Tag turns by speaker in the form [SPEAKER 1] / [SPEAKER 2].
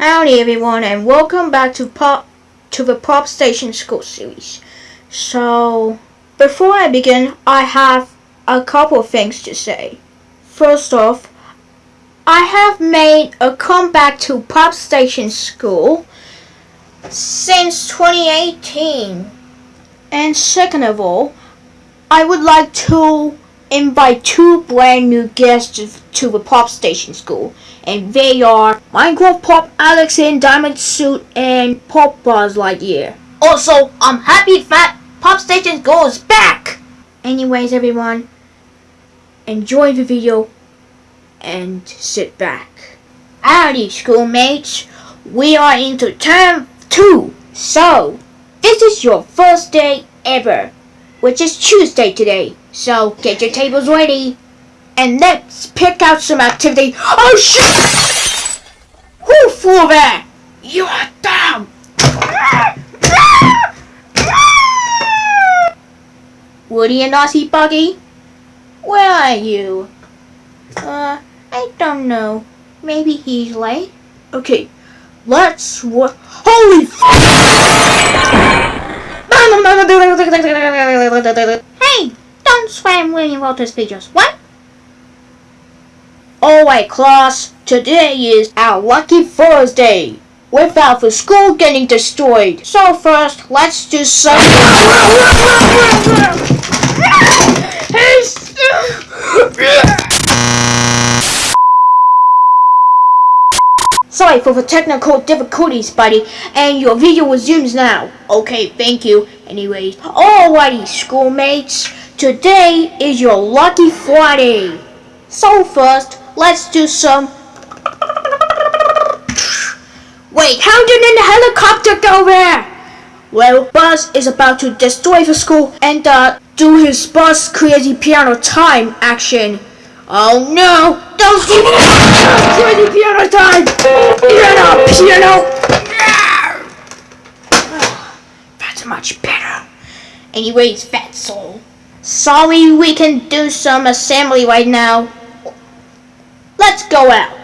[SPEAKER 1] Howdy everyone and welcome back to Pop to the Pop Station School series. So before I begin I have a couple things to say. First off, I have made a comeback to Pop Station School since 2018. And second of all, I would like to invite two brand new guests to the Pop Station School. And they are Minecraft Pop Alex in Diamond Suit and Pop Buzz Lightyear.
[SPEAKER 2] Also, I'm happy that Pop Station School is back!
[SPEAKER 1] Anyways, everyone, enjoy the video and sit back. Howdy, schoolmates. We are into term two. So, this is your first day ever, which is Tuesday today. So, get your tables ready. And let's pick out some activity. Oh shit! Who flew there? You are dumb! Woody and Aussie Buggy? Where are you? Uh, I don't know. Maybe he's late. Okay, let's wo- Holy Hey, don't spam William Walters videos. What? Alright, class. Today is our lucky Thursday. Without the school getting destroyed. So first, let's do some. Sorry for the technical difficulties, buddy, and your video resumes now. Okay, thank you. Anyways, alrighty, schoolmates. Today is your lucky Friday. So first, let's do some. Wait, how did the helicopter go there? Well, Buzz is about to destroy the school and uh, do his Buzz Crazy Piano Time action. Oh no! Don't do Crazy Piano Time! Piano! Piano! That's much better. Anyways, Fat Soul. Sorry we can do some assembly right now. Let's go out.